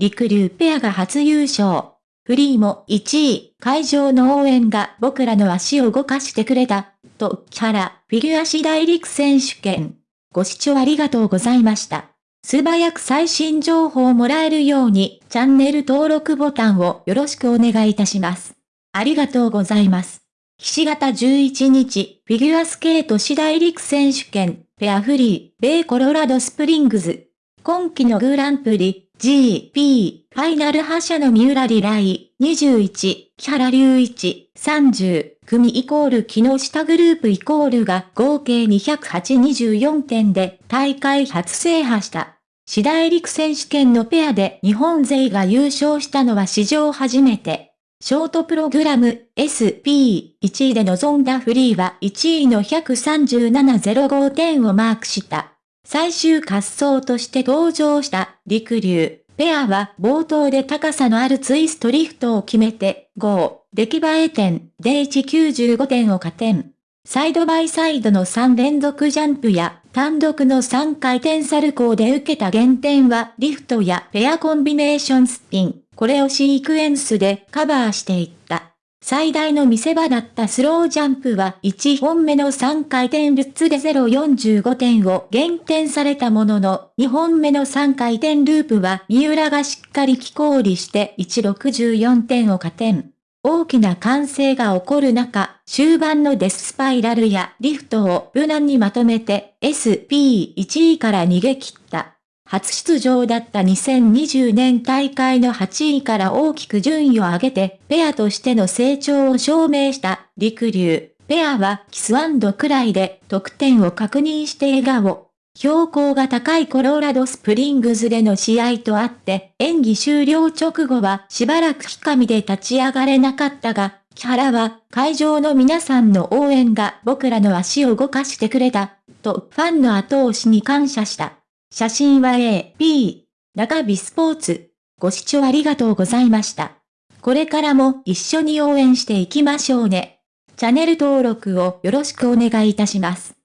リクリューペアが初優勝。フリーも1位、会場の応援が僕らの足を動かしてくれた、と、キャラ、フィギュア次第陸選手権。ご視聴ありがとうございました。素早く最新情報をもらえるように、チャンネル登録ボタンをよろしくお願いいたします。ありがとうございます。岸形11日、フィギュアスケート次第陸選手権、ペアフリー、米コロラドスプリングズ。今季のグランプリ、GP、ファイナル覇者の三浦リライ、21、木原隆一、30、組イコール木下グループイコールが合計208-24点で大会初制覇した。次第陸選手権のペアで日本勢が優勝したのは史上初めて。ショートプログラム SP1 位で臨んだフリーは1位の137.05点をマークした。最終滑走として登場した陸流。ペアは冒頭で高さのあるツイストリフトを決めて、5、出来栄え点で195点を加点。サイドバイサイドの3連続ジャンプや単独の3回転サルコーで受けた減点はリフトやペアコンビネーションスピン、これをシークエンスでカバーしていった。最大の見せ場だったスロージャンプは1本目の3回転ルッツで045点を減点されたものの、2本目の3回転ループは三浦がしっかり気降りして164点を加点。大きな歓声が起こる中、終盤のデススパイラルやリフトを無難にまとめて SP1 位から逃げ切った。初出場だった2020年大会の8位から大きく順位を上げて、ペアとしての成長を証明した陸流。ペアはキスくらいで得点を確認して笑顔。標高が高いコロラドスプリングズでの試合とあって、演技終了直後はしばらく日上で立ち上がれなかったが、木原は会場の皆さんの応援が僕らの足を動かしてくれた、とファンの後押しに感謝した。写真は A、B、中日スポーツ。ご視聴ありがとうございました。これからも一緒に応援していきましょうね。チャンネル登録をよろしくお願いいたします。